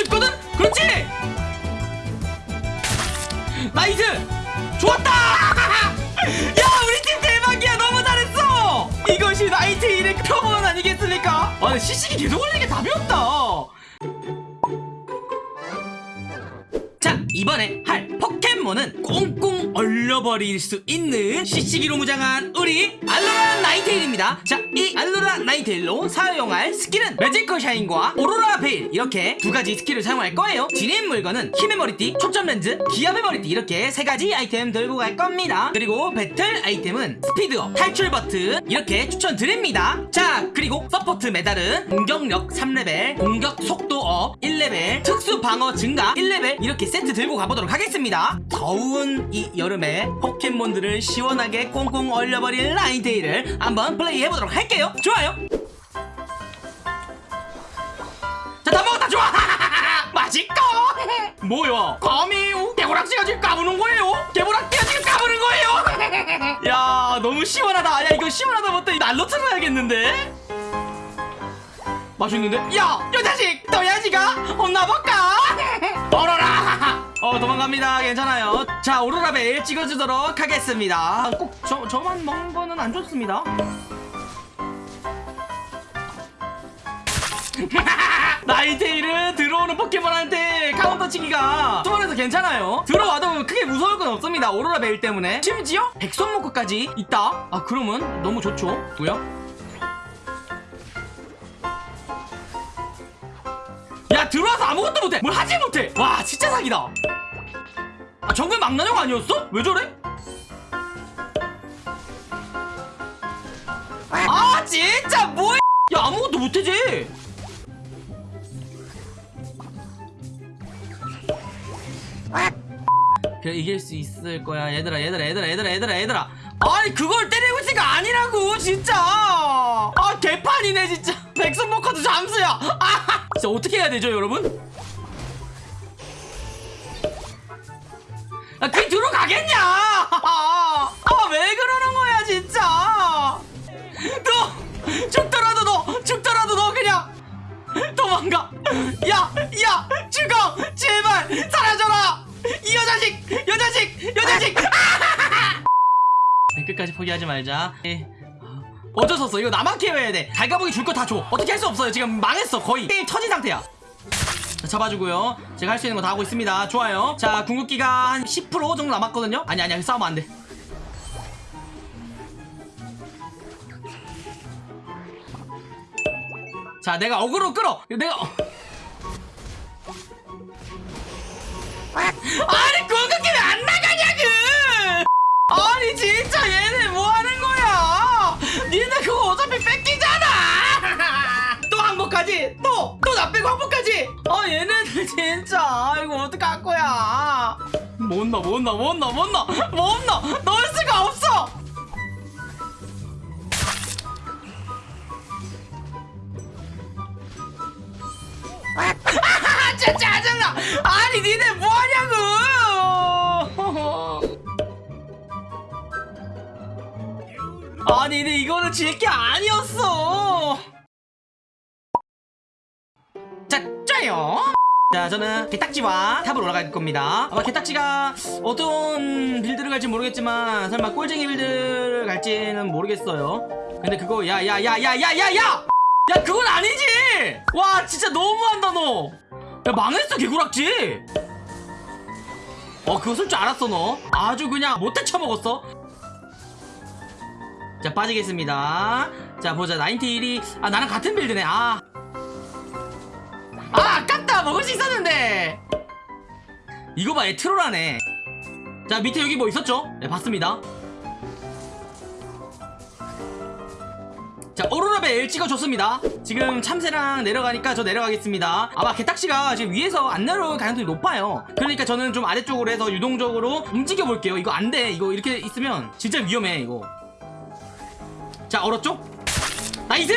수 있거든? 그렇지! Nice! 좋았다! 야 우리 팀 대박이야 너무 잘했어! 이것이 나인테일의 표본 아니겠습니까? 아 시식이 계속 걸리는 게 답이 없다 자 이번에 할 포켓몬은 꽁꽁 얼려버릴 수 있는 CC기로 무장한 우리 알로라 나인테일입니다. 자 이 알로라 나인테일로 사용할 스킬은 매지컬 샤인과 오로라 베일 이렇게 두 가지 스킬을 사용할 거예요. 지닌 물건은 힘의 머리띠, 초점 렌즈, 기합의 머리띠 이렇게 세 가지 아이템 들고 갈 겁니다. 그리고 배틀 아이템은 speed up, 탈출 버튼 이렇게 추천드립니다. 자 그리고 support 메달은 공격력 3레벨, 공격 속도 up 1레벨, 특수 방어 증가 1레벨 이렇게 세트 들고 가보도록 하겠습니다 더운 이 여름에 포켓몬들을 시원하게 꽁꽁 얼려버릴 나인테일을 한번 플레이해보도록 할게요 좋아요 자다 먹었다 좋아 맛있고 뭐야 감히 개구락지가 지금 까부는 거예요 개구락지가 지금 까부는 거예요 야 너무 시원하다 야 이거 시원하다 못해 난로 틀어야겠는데 맛있는데? 야! 요 자식! 너야지가 혼나볼까? 오로라! 어 도망갑니다. 괜찮아요. 자 오로라 베일 찍어주도록 하겠습니다. 꼭 저, 저만 먹는 거는 안 좋습니다. 나인테일은 들어오는 포켓몬한테 카운터 치기가 수월해서 괜찮아요. 들어와도 크게 무서울 건 없습니다. 오로라 베일 때문에. 심지어 백솜모카까지 있다? 아 그러면 너무 좋죠? 뭐야? 들어와서 아무것도 못해. 뭘 하지 못해. 와 진짜 사기다. 아 정글 망나뇽 아니었어? 왜 저래? 아 진짜 뭐야 야 아무것도 못해지. 그래 이길 수 있을 거야. 얘들아 얘들아 얘들아 얘들아 얘들아 얘들아. 아니 그걸 때리고 있으니까 아니라고 진짜. 아 개판이네 진짜. 백선모커도 잠수야. 아 진짜 어떻게 해야 되죠 여러분? 아, 그 들어가겠냐? 아 왜 그러는 거야 진짜? 너 죽더라도 너 죽더라도 너 그냥 도망가. 야야 죽어. 제발 사라져라. 이 여자식 여자식 여자식. 네, 끝까지 포기하지 말자. 예. 어쩔 수 없어. 이거 나만 케어해야 돼. 달가보기 줄 거 다 줘. 어떻게 할 수 없어요. 지금 망했어. 거의 게임 터진 상태야. 자, 잡아주고요. 제가 할 수 있는 거 다 하고 있습니다. 좋아요. 자 궁극기가 한 10% 정도 남았거든요? 아니 아니 싸우면 안돼. 자 내가 어그로 끌어. 내가 어- 아니 나 빼고 항복하지. 아 얘네들 진짜. 이거 어떡할 거야. 못 넣어 못 넣어 못 넣어 못 넣어 못 넣어 넣을 수가 없어. 아, 진짜 짜증나. 아니 니네 뭐하냐고. 아니 근데 이거는 질 게 아니었어 자 짜요 자 저는 개딱지와 탑으로 올라갈 겁니다. 아마 개딱지가 어떤 빌드를 갈지 모르겠지만 설마 꼴쟁이 빌드를 갈지는 모르겠어요. 근데 그거 야 야 야 야 야 야야! 야 그건 아니지! 와 진짜 너무한다 너 야 망했어 개구락지! 어 그거 쓸 줄 알았어 너. 아주 그냥 못해 쳐먹었어. 자 빠지겠습니다. 자 보자. 91이 아 나랑 같은 빌드네. 아 아, 아깝다! 먹을 수 있었는데! 이거 봐 얘 트롤하네. 자 밑에 여기 뭐 있었죠? 네 봤습니다. 자 오로라 베일 찍어줬습니다. 지금 참새랑 내려가니까 저 내려가겠습니다. 아마 개딱지가 지금 위에서 안 내려올 가능성이 높아요. 그러니까 저는 좀 아래쪽으로 해서 유동적으로 움직여 볼게요. 이거 안 돼. 이거 이렇게 있으면 진짜 위험해 이거. 자 얼었죠? Nice!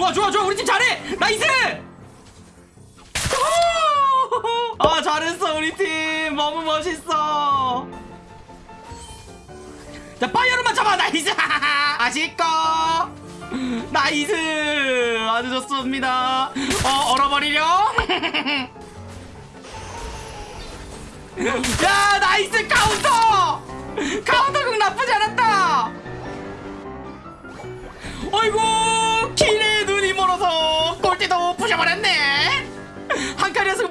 좋아 좋아 좋아. 우리 팀 잘해. Nice! 아 잘했어 우리 팀. 너무 멋있어. 자 파이어로만 잡아. Nice! 아쉽고. Nice! 아주 좋습니다. 어 얼어버리렴 야 nice 카운터! 카운터 극 나쁘지 않았다! 어이구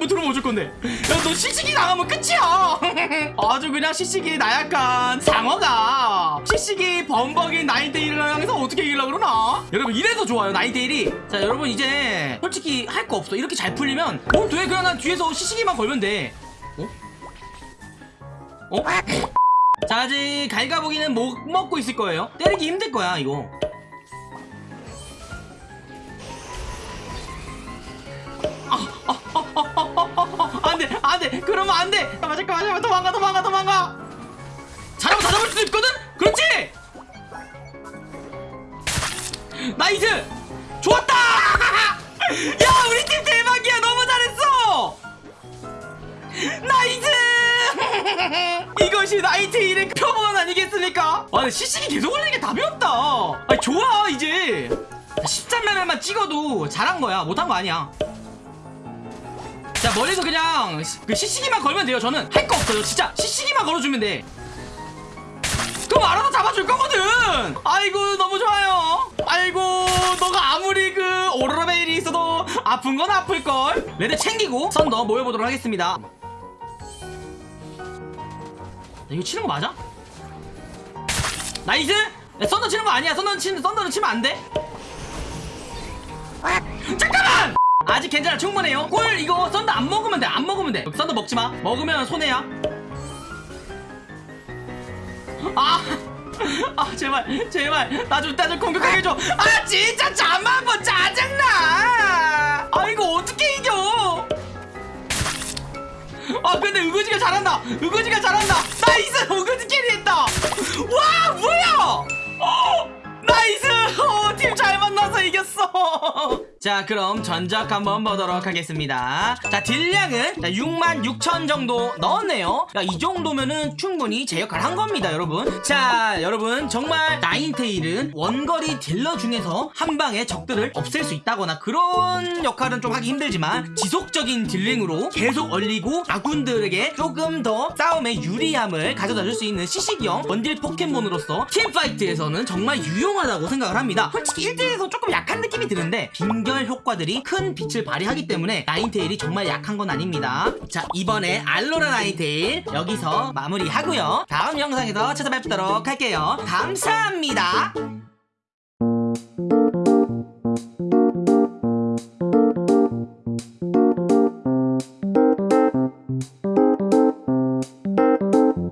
한 칸이었으면 뭐 들어오면 어쩔 건데. 야 너 시식이 나가면 끝이야. 아주 그냥 시식이 나약한 상어가. 시식이 범벅인 나인테일을 향해서 어떻게 이기려고 그러나? 여러분 이래서 좋아요 나인테일이? 자 여러분 이제 솔직히 할 거 없어. 이렇게 잘 풀리면 뭔돼? 그냥 난 뒤에서 시식이만 걸면 돼. 어? 어? 자 아직 갈가보기는 못 먹고 있을 거예요. 때리기 힘들 거야 이거. 안돼 안돼 그러면 안돼. 잠깐만 잠깐만 도망가 도망가 도망가. 잘하면 다 잡을 수도 있거든? 그렇지? Nice! 좋았다! 야 우리 팀 대박이야. 너무 잘했어. Nice! 이것이 나인테일의 표본 아니겠습니까? 아 시식이 계속 걸리는 게 답이 없다. 아 좋아 이제. 13레벨만 찍어도 잘한 거야. 못한 거 아니야 자 멀리서 그냥 C- 그 CC기만 걸면 돼요 저는. 할 거 없어요 진짜. CC기만 걸어주면 돼. 그럼 알아서 잡아줄 거거든. 아이고 너무 좋아요. 아이고 너가 아무리 그 오로라 베일이 있어도 아픈 건 아플걸? red 챙기고 썬더 모여보도록 하겠습니다. 야, 이거 치는 거 맞아? Nice! 야, 썬더 치는 거 아니야. 썬더 치는 썬더는 치면 안돼 아직 괜찮아 충분해요. 꿀 이거 썬더 안 먹으면 돼 안 먹으면 돼. 썬더 먹지 마. 먹으면 손해야. 아, 아 제발 제발. 나 좀 나 좀 공격하게 해줘. 아 진짜 잠만 봐 짜증나. 아 이거 어떻게 이겨? 아 근데 으그지가 잘한다. 으그지 자 그럼 전적 한번 보도록 하겠습니다. 자 딜량은 6만 6천 정도 넣었네요. 야, 이 정도면은 충분히 제 역할 한 겁니다 여러분. 자 여러분 정말 나인테일은 원거리 딜러 중에서 한 방에 적들을 없앨 수 있다거나 그런 역할은 좀 하기 힘들지만 지속적인 dealing으로 계속 얼리고 아군들에게 조금 더 싸움에 유리함을 가져다 줄 수 있는 지속형 원딜 포켓몬으로서 team fight에서는 정말 유용하다고 생각을 합니다. 솔직히 1대1에서 조금 약한 느낌이 드는데 빙결 효과들이 큰 빛을 발휘하기 때문에 나인테일이 정말 약한 건 아닙니다. 자 이번에 알로라 나인테일 여기서 마무리하고요. 다음 영상에서 찾아뵙도록 할게요. 감사합니다